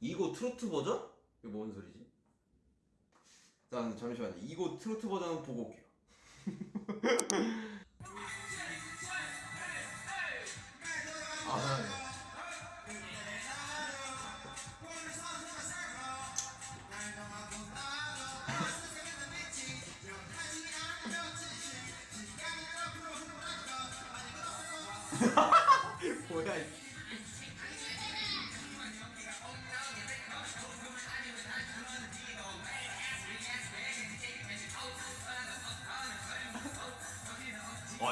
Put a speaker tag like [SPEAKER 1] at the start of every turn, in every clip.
[SPEAKER 1] 이거 트로트 버전? 이거 뭔 소리지? 일단 잠시만요. 이거 트로트 버전 보고 올게요. 아, 네. 뭐야?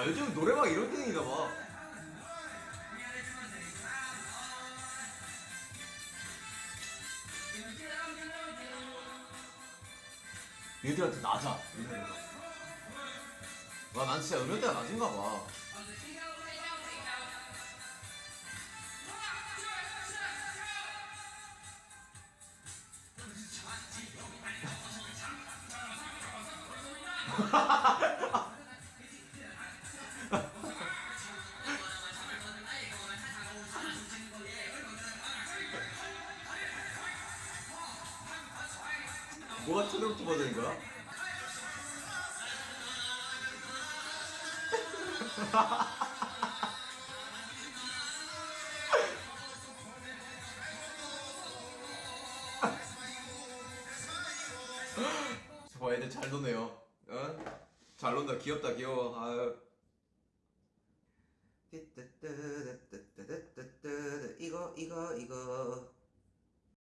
[SPEAKER 1] 요즘 노래방 이런 게임인가 봐. 얘들한테 낮아. 와, 난 진짜 음역대가 낮은가 봐. 뭐가 트로트 버전인 거야? 저 애들 잘 노네요. 어? 잘 논다. 귀엽다. 귀여워. 아유. 이거 이거 이거